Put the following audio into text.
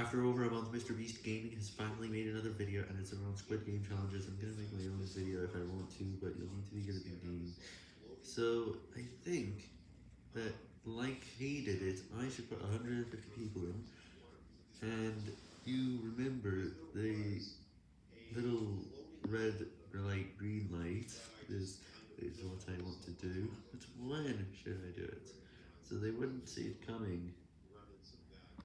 After over a month, MrBeast Gaming has finally made another video, and it's around Squid Game challenges. I'm gonna make my own video if I want to, but you'll need to be good at the game. So, I think that, like he did it, I should put 150 people in, and you remember the little red light green light is, is what I want to do, but when should I do it? So they wouldn't see it coming.